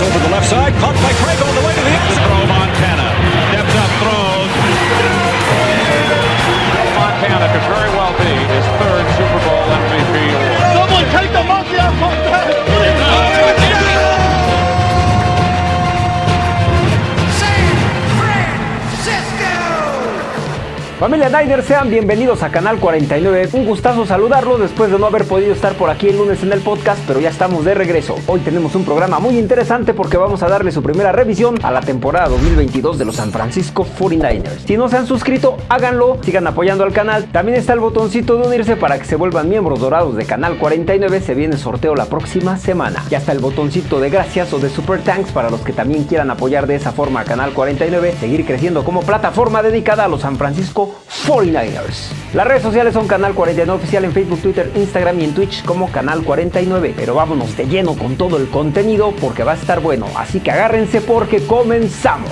Over the left side, caught by Craig Familia Niners, sean bienvenidos a Canal 49. Un gustazo saludarlos después de no haber podido estar por aquí el lunes en el podcast, pero ya estamos de regreso. Hoy tenemos un programa muy interesante porque vamos a darle su primera revisión a la temporada 2022 de los San Francisco 49ers. Si no se han suscrito, háganlo, sigan apoyando al canal. También está el botoncito de unirse para que se vuelvan miembros dorados de Canal 49. Se viene sorteo la próxima semana. Ya está el botoncito de gracias o de Super Thanks para los que también quieran apoyar de esa forma a Canal 49, seguir creciendo como plataforma dedicada a los San Francisco 49ers. Las redes sociales son Canal 49 Oficial en Facebook, Twitter, Instagram y en Twitch como Canal 49. Pero vámonos de lleno con todo el contenido porque va a estar bueno. Así que agárrense porque comenzamos.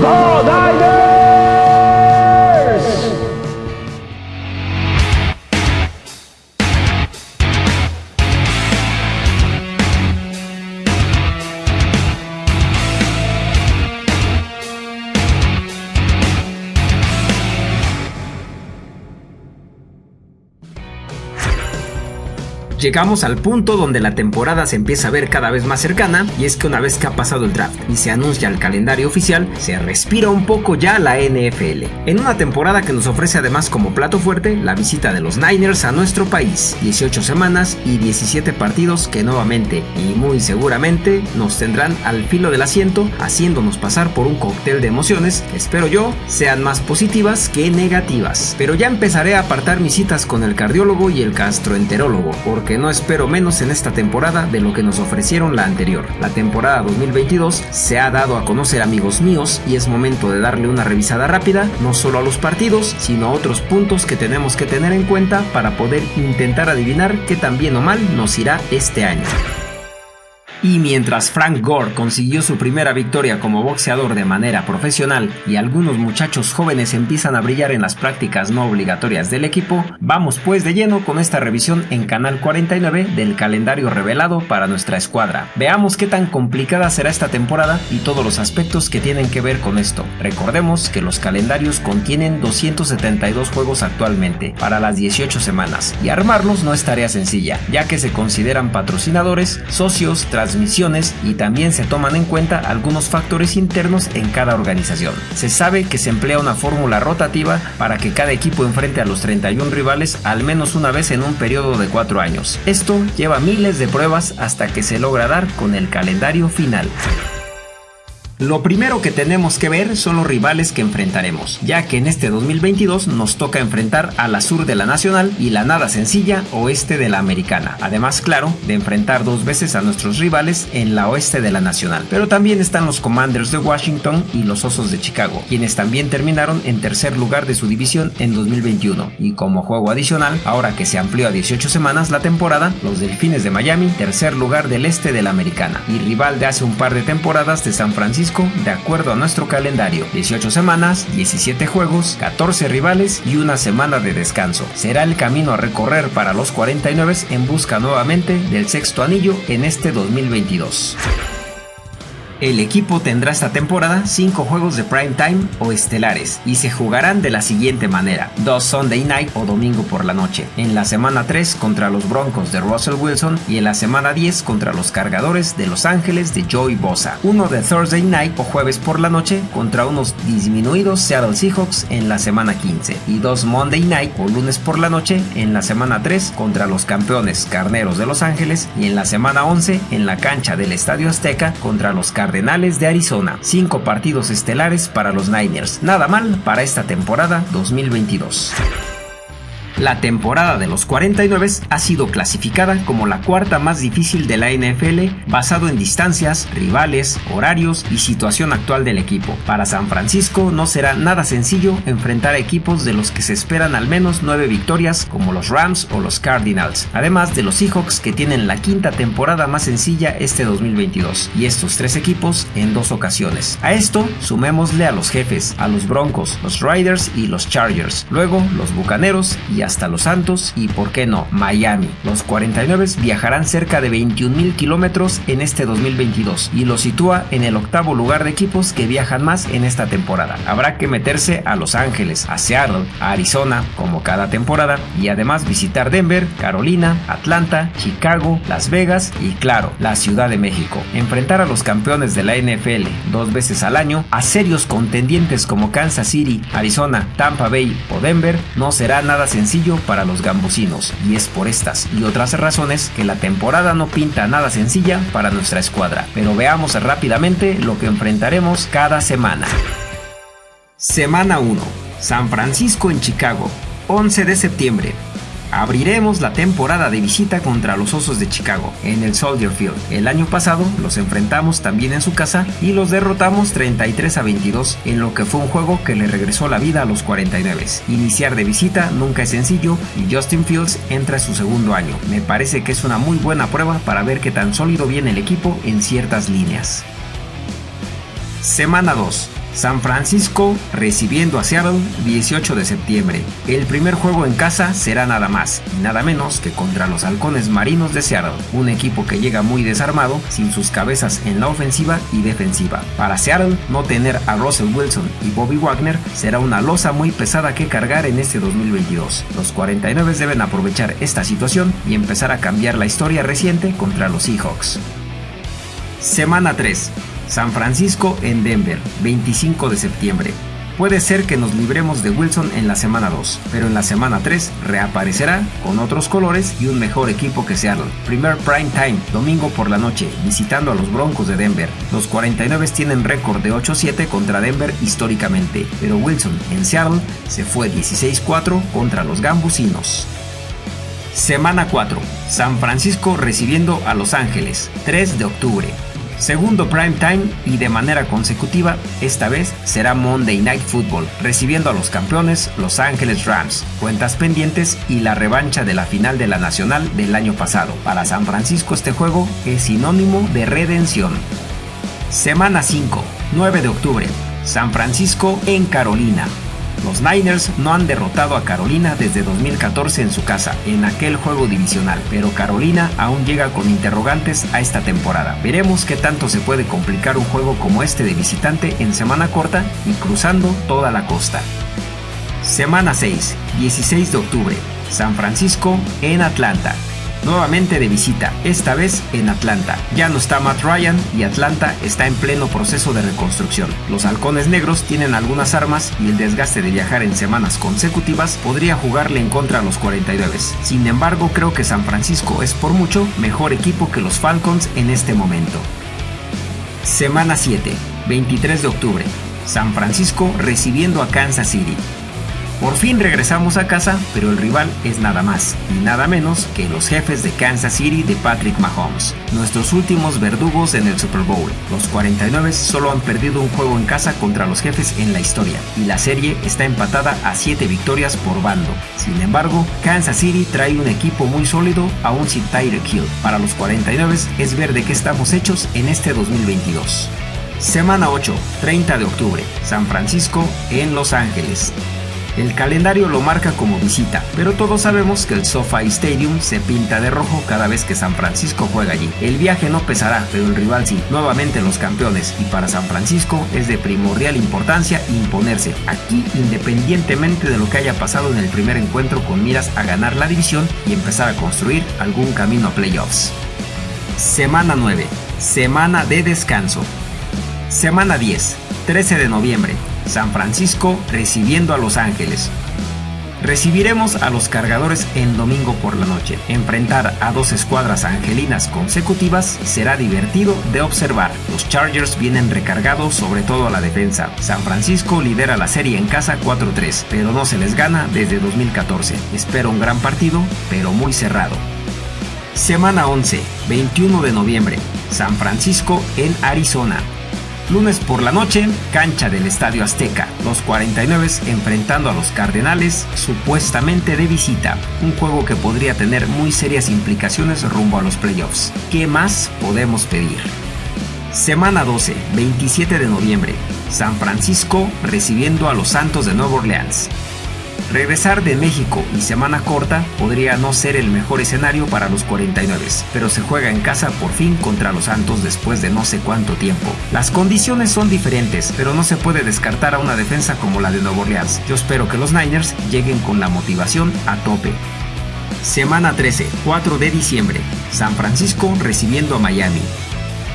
¡Go Niners! Llegamos al punto donde la temporada se empieza a ver cada vez más cercana y es que una vez que ha pasado el draft y se anuncia el calendario oficial, se respira un poco ya la NFL. En una temporada que nos ofrece además como plato fuerte la visita de los Niners a nuestro país, 18 semanas y 17 partidos que nuevamente y muy seguramente nos tendrán al filo del asiento haciéndonos pasar por un cóctel de emociones espero yo sean más positivas que negativas. Pero ya empezaré a apartar mis citas con el cardiólogo y el gastroenterólogo no espero menos en esta temporada de lo que nos ofrecieron la anterior. La temporada 2022 se ha dado a conocer amigos míos y es momento de darle una revisada rápida, no solo a los partidos, sino a otros puntos que tenemos que tener en cuenta para poder intentar adivinar qué tan bien o mal nos irá este año. Y mientras Frank Gore consiguió su primera victoria como boxeador de manera profesional y algunos muchachos jóvenes empiezan a brillar en las prácticas no obligatorias del equipo, vamos pues de lleno con esta revisión en Canal 49 del calendario revelado para nuestra escuadra. Veamos qué tan complicada será esta temporada y todos los aspectos que tienen que ver con esto. Recordemos que los calendarios contienen 272 juegos actualmente para las 18 semanas y armarlos no es tarea sencilla, ya que se consideran patrocinadores, socios, transmisiones y también se toman en cuenta algunos factores internos en cada organización. Se sabe que se emplea una fórmula rotativa para que cada equipo enfrente a los 31 rivales al menos una vez en un periodo de 4 años. Esto lleva miles de pruebas hasta que se logra dar con el calendario final. Lo primero que tenemos que ver son los rivales que enfrentaremos, ya que en este 2022 nos toca enfrentar a la sur de la Nacional y la nada sencilla oeste de la Americana. Además, claro, de enfrentar dos veces a nuestros rivales en la oeste de la Nacional. Pero también están los Commanders de Washington y los Osos de Chicago, quienes también terminaron en tercer lugar de su división en 2021. Y como juego adicional, ahora que se amplió a 18 semanas la temporada, los Delfines de Miami, tercer lugar del este de la Americana, y rival de hace un par de temporadas de San Francisco de acuerdo a nuestro calendario. 18 semanas, 17 juegos, 14 rivales y una semana de descanso. Será el camino a recorrer para los 49 en busca nuevamente del sexto anillo en este 2022. El equipo tendrá esta temporada 5 juegos de prime time o estelares y se jugarán de la siguiente manera: dos Sunday night o domingo por la noche, en la semana 3 contra los Broncos de Russell Wilson y en la semana 10 contra los Cargadores de Los Ángeles de Joey Bosa, uno de Thursday night o jueves por la noche contra unos disminuidos Seattle Seahawks en la semana 15 y dos Monday night o lunes por la noche en la semana 3 contra los campeones Carneros de Los Ángeles y en la semana 11 en la cancha del Estadio Azteca contra los Carneros Cardenales de Arizona. Cinco partidos estelares para los Niners. Nada mal para esta temporada 2022. La temporada de los 49 ha sido clasificada como la cuarta más difícil de la NFL basado en distancias, rivales, horarios y situación actual del equipo. Para San Francisco no será nada sencillo enfrentar a equipos de los que se esperan al menos 9 victorias como los Rams o los Cardinals, además de los Seahawks que tienen la quinta temporada más sencilla este 2022 y estos tres equipos en dos ocasiones. A esto sumémosle a los jefes, a los Broncos, los Riders y los Chargers, luego los Bucaneros y hasta Los Santos y, por qué no, Miami. Los 49 viajarán cerca de 21 mil kilómetros en este 2022 y lo sitúa en el octavo lugar de equipos que viajan más en esta temporada. Habrá que meterse a Los Ángeles, a Seattle, a Arizona, como cada temporada, y además visitar Denver, Carolina, Atlanta, Chicago, Las Vegas y claro, la Ciudad de México. Enfrentar a los campeones de la NFL dos veces al año, a serios contendientes como Kansas City, Arizona, Tampa Bay o Denver, no será nada para los gambusinos, y es por estas y otras razones que la temporada no pinta nada sencilla para nuestra escuadra. Pero veamos rápidamente lo que enfrentaremos cada semana. Semana 1. San Francisco en Chicago. 11 de septiembre. Abriremos la temporada de visita contra los Osos de Chicago en el Soldier Field. El año pasado los enfrentamos también en su casa y los derrotamos 33 a 22 en lo que fue un juego que le regresó la vida a los 49. Iniciar de visita nunca es sencillo y Justin Fields entra a su segundo año. Me parece que es una muy buena prueba para ver qué tan sólido viene el equipo en ciertas líneas. Semana 2. San Francisco recibiendo a Seattle 18 de septiembre. El primer juego en casa será nada más y nada menos que contra los halcones marinos de Seattle, un equipo que llega muy desarmado, sin sus cabezas en la ofensiva y defensiva. Para Seattle, no tener a Russell Wilson y Bobby Wagner será una losa muy pesada que cargar en este 2022. Los 49 deben aprovechar esta situación y empezar a cambiar la historia reciente contra los Seahawks. Semana 3. San Francisco en Denver, 25 de septiembre. Puede ser que nos libremos de Wilson en la semana 2, pero en la semana 3 reaparecerá con otros colores y un mejor equipo que Seattle. Primer prime time, domingo por la noche, visitando a los Broncos de Denver. Los 49 tienen récord de 8-7 contra Denver históricamente, pero Wilson en Seattle se fue 16-4 contra los Gambusinos. Semana 4. San Francisco recibiendo a Los Ángeles, 3 de octubre. Segundo prime time y de manera consecutiva, esta vez será Monday Night Football, recibiendo a los campeones Los Ángeles Rams, cuentas pendientes y la revancha de la final de la Nacional del año pasado. Para San Francisco este juego es sinónimo de redención. Semana 5, 9 de octubre, San Francisco en Carolina. Los Niners no han derrotado a Carolina desde 2014 en su casa, en aquel juego divisional, pero Carolina aún llega con interrogantes a esta temporada. Veremos qué tanto se puede complicar un juego como este de visitante en semana corta y cruzando toda la costa. Semana 6, 16 de octubre, San Francisco en Atlanta nuevamente de visita, esta vez en Atlanta. Ya no está Matt Ryan y Atlanta está en pleno proceso de reconstrucción. Los halcones negros tienen algunas armas y el desgaste de viajar en semanas consecutivas podría jugarle en contra a los 49. Sin embargo, creo que San Francisco es por mucho mejor equipo que los Falcons en este momento. Semana 7, 23 de octubre. San Francisco recibiendo a Kansas City. Por fin regresamos a casa, pero el rival es nada más y nada menos que los jefes de Kansas City de Patrick Mahomes, nuestros últimos verdugos en el Super Bowl. Los 49 solo han perdido un juego en casa contra los jefes en la historia y la serie está empatada a 7 victorias por bando. Sin embargo, Kansas City trae un equipo muy sólido aún sin Tyreek Hill. Para los 49 es ver de qué estamos hechos en este 2022. Semana 8, 30 de octubre, San Francisco en Los Ángeles. El calendario lo marca como visita, pero todos sabemos que el SoFi Stadium se pinta de rojo cada vez que San Francisco juega allí. El viaje no pesará, pero el rival sí. Nuevamente los campeones y para San Francisco es de primordial importancia imponerse aquí independientemente de lo que haya pasado en el primer encuentro con miras a ganar la división y empezar a construir algún camino a playoffs. Semana 9. Semana de descanso. Semana 10. 13 de noviembre. San Francisco recibiendo a Los Ángeles. Recibiremos a los cargadores en domingo por la noche. Enfrentar a dos escuadras angelinas consecutivas será divertido de observar. Los Chargers vienen recargados sobre todo a la defensa. San Francisco lidera la serie en casa 4-3, pero no se les gana desde 2014. Espero un gran partido, pero muy cerrado. Semana 11, 21 de noviembre. San Francisco en Arizona. Lunes por la noche, cancha del Estadio Azteca. Los 49 enfrentando a los Cardenales, supuestamente de visita. Un juego que podría tener muy serias implicaciones rumbo a los playoffs. ¿Qué más podemos pedir? Semana 12, 27 de noviembre. San Francisco recibiendo a los Santos de Nueva Orleans. Regresar de México y semana corta podría no ser el mejor escenario para los 49, pero se juega en casa por fin contra los Santos después de no sé cuánto tiempo. Las condiciones son diferentes, pero no se puede descartar a una defensa como la de Nuevo Orleans. Yo espero que los Niners lleguen con la motivación a tope. Semana 13, 4 de diciembre. San Francisco recibiendo a Miami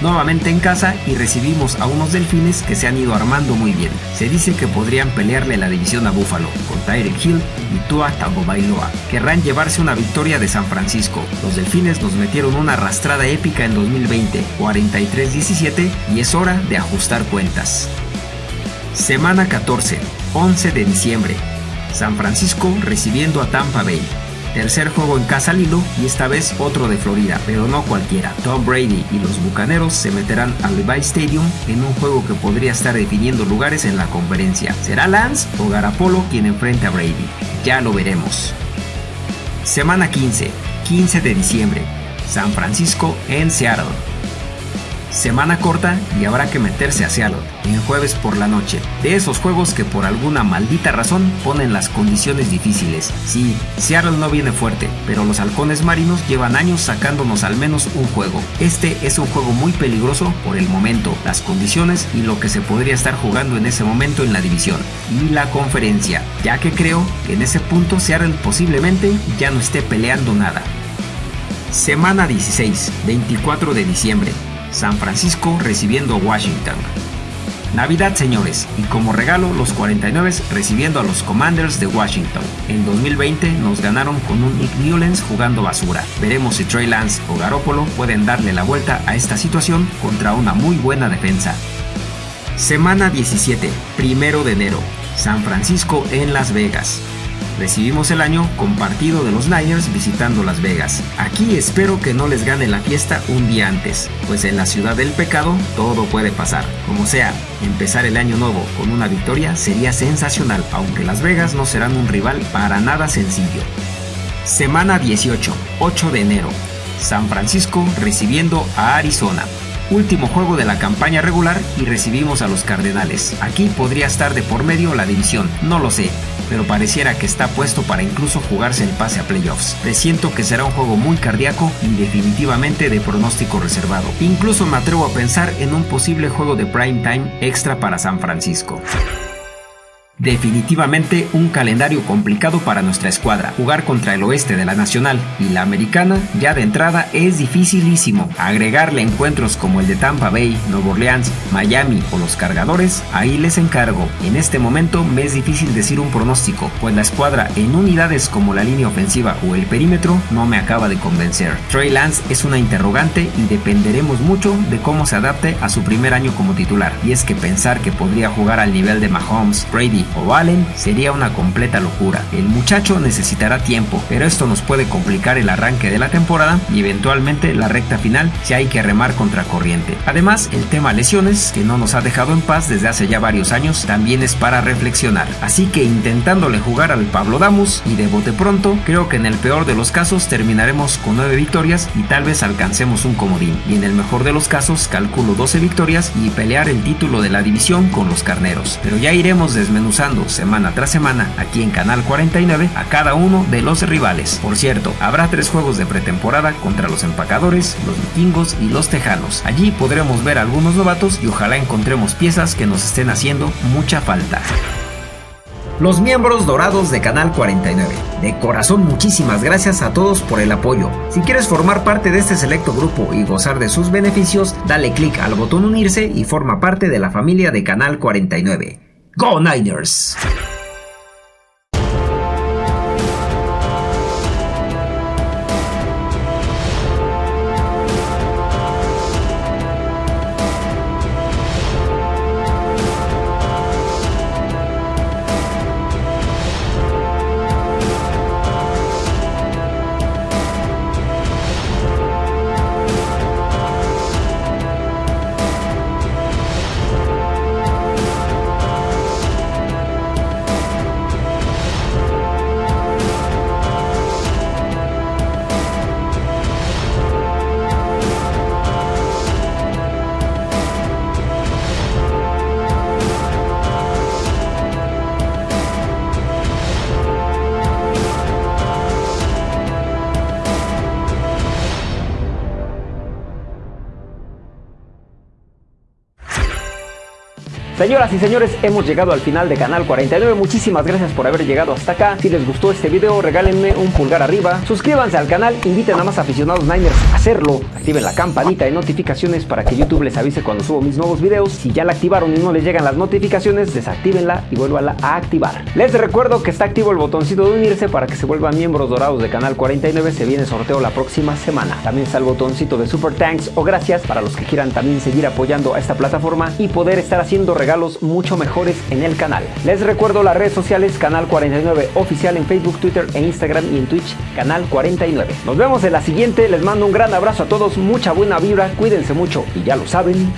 nuevamente en casa y recibimos a unos delfines que se han ido armando muy bien. Se dice que podrían pelearle la división a Buffalo con Tyreek Hill y Tua Tagovailoa. Querrán llevarse una victoria de San Francisco. Los delfines nos metieron una arrastrada épica en 2020, 43-17 y es hora de ajustar cuentas. Semana 14, 11 de diciembre. San Francisco recibiendo a Tampa Bay. Tercer juego en casa Lilo y esta vez otro de Florida, pero no cualquiera. Tom Brady y los Bucaneros se meterán al Levi Stadium en un juego que podría estar definiendo lugares en la conferencia. ¿Será Lance o Garapolo quien enfrente a Brady? Ya lo veremos. Semana 15, 15 de diciembre. San Francisco en Seattle. Semana corta y habrá que meterse a Seattle en jueves por la noche. De esos juegos que por alguna maldita razón ponen las condiciones difíciles. Sí, Seattle no viene fuerte, pero los halcones marinos llevan años sacándonos al menos un juego. Este es un juego muy peligroso por el momento, las condiciones y lo que se podría estar jugando en ese momento en la división y la conferencia, ya que creo que en ese punto Seattle posiblemente ya no esté peleando nada. Semana 16, 24 de diciembre. San Francisco recibiendo a Washington. Navidad, señores, y como regalo, los 49 recibiendo a los Commanders de Washington. En 2020 nos ganaron con un Nick Newlands jugando basura. Veremos si Trey Lance o Garoppolo pueden darle la vuelta a esta situación contra una muy buena defensa. Semana 17, primero de enero. San Francisco en Las Vegas. Recibimos el año compartido de los Niners visitando Las Vegas. Aquí espero que no les gane la fiesta un día antes, pues en la ciudad del pecado todo puede pasar. Como sea, empezar el año nuevo con una victoria sería sensacional, aunque Las Vegas no serán un rival para nada sencillo. Semana 18, 8 de enero. San Francisco recibiendo a Arizona último juego de la campaña regular y recibimos a los Cardenales. Aquí podría estar de por medio la división, no lo sé, pero pareciera que está puesto para incluso jugarse el pase a playoffs. Presiento que será un juego muy cardíaco y definitivamente de pronóstico reservado. Incluso me atrevo a pensar en un posible juego de prime time extra para San Francisco. Definitivamente un calendario complicado para nuestra escuadra. Jugar contra el oeste de la Nacional y la Americana ya de entrada es dificilísimo. Agregarle encuentros como el de Tampa Bay, Nueva Orleans, Miami o los cargadores, ahí les encargo. En este momento me es difícil decir un pronóstico, pues la escuadra en unidades como la línea ofensiva o el perímetro no me acaba de convencer. Trey Lance es una interrogante y dependeremos mucho de cómo se adapte a su primer año como titular. Y es que pensar que podría jugar al nivel de Mahomes, Brady o Allen sería una completa locura. El muchacho necesitará tiempo, pero esto nos puede complicar el arranque de la temporada y eventualmente la recta final si hay que remar contra corriente. Además, el tema lesiones, que no nos ha dejado en paz desde hace ya varios años, también es para reflexionar. Así que intentándole jugar al Pablo Damus y de bote pronto, creo que en el peor de los casos terminaremos con 9 victorias y tal vez alcancemos un comodín. Y en el mejor de los casos calculo 12 victorias y pelear el título de la división con los carneros. Pero ya iremos desmenuzando semana tras semana aquí en Canal 49 a cada uno de los rivales. Por cierto, habrá tres juegos de pretemporada contra los empacadores, los vikingos y los tejanos. Allí podremos ver algunos novatos y ojalá encontremos piezas que nos estén haciendo mucha falta los miembros dorados de Canal 49. De corazón muchísimas gracias a todos por el apoyo. Si quieres formar parte de este selecto grupo y gozar de sus beneficios, dale clic al botón unirse y forma parte de la familia de Canal 49. Go Niners! Señoras y señores, hemos llegado al final de Canal 49. Muchísimas gracias por haber llegado hasta acá. Si les gustó este video, regálenme un pulgar arriba. Suscríbanse al canal, inviten a más aficionados Niners a hacerlo. Activen la campanita de notificaciones para que YouTube les avise cuando subo mis nuevos videos. Si ya la activaron y no les llegan las notificaciones, desactívenla y vuélvala a activar. Les recuerdo que está activo el botoncito de unirse para que se vuelvan miembros dorados de Canal 49. Se viene sorteo la próxima semana. También está el botoncito de Super Thanks o gracias para los que quieran también seguir apoyando a esta plataforma y poder estar haciendo regalos regalos mucho mejores en el canal. Les recuerdo las redes sociales Canal 49 Oficial en Facebook, Twitter e Instagram y en Twitch Canal 49. Nos vemos en la siguiente, les mando un gran abrazo a todos, mucha buena vibra, cuídense mucho y ya lo saben.